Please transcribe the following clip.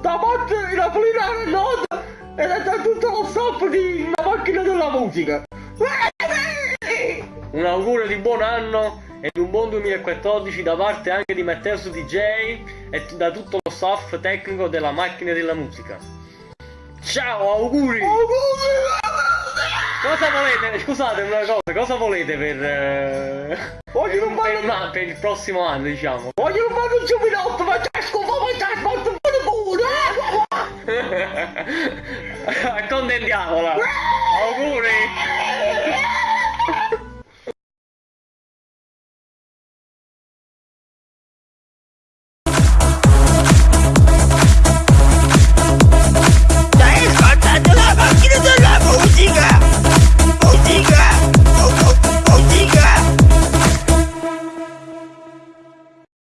davanti napoletana nota ed è da tutto lo staff di una macchina della musica. Un augurio di buon anno e di un buon 2014 da parte anche di Matteo DJ e da tutto lo staff tecnico della macchina della musica. Ciao, auguri! Cosa volete? Scusate una cosa, cosa volete per... Eh, Voglio per, un, per, un, per il prossimo anno, diciamo? Voglio un giubilotto, ma Accontentiamola! Auguri!